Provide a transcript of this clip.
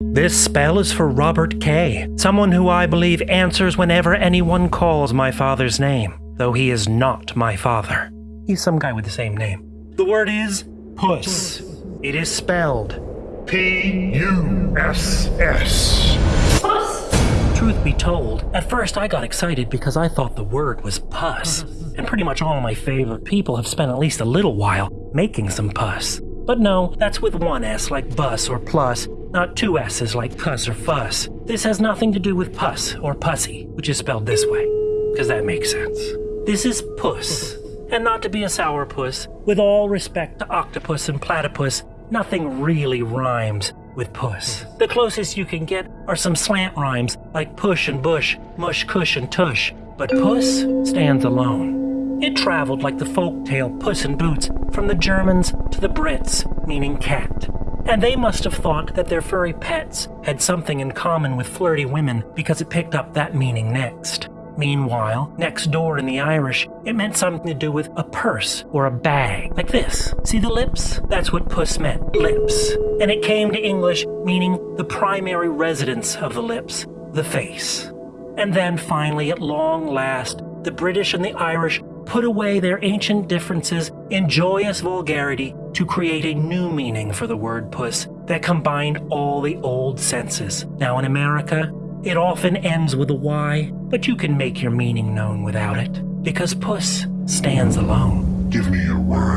This spell is for Robert K., someone who I believe answers whenever anyone calls my father's name, though he is not my father. He's some guy with the same name. The word is puss. It is spelled P U S S. Puss! Truth be told, at first I got excited because I thought the word was puss, and pretty much all my favorite people have spent at least a little while making some pus. But no, that's with one S like bus or plus, not two S's like cuss or fuss. This has nothing to do with pus or pussy, which is spelled this way, because that makes sense. This is puss, and not to be a sourpuss, with all respect to octopus and platypus, nothing really rhymes with puss. The closest you can get are some slant rhymes like push and bush, mush, cush, and tush. But puss stands alone. It traveled like the folk tale Puss in Boots from the Germans to the Brits, meaning cat. And they must have thought that their furry pets had something in common with flirty women because it picked up that meaning next. Meanwhile, next door in the Irish, it meant something to do with a purse or a bag, like this. See the lips? That's what puss meant, lips. And it came to English meaning the primary residence of the lips, the face. And then finally, at long last, the British and the Irish put away their ancient differences in joyous vulgarity to create a new meaning for the word puss that combined all the old senses. Now in America, it often ends with a Y, but you can make your meaning known without it, because puss stands alone. Give me your them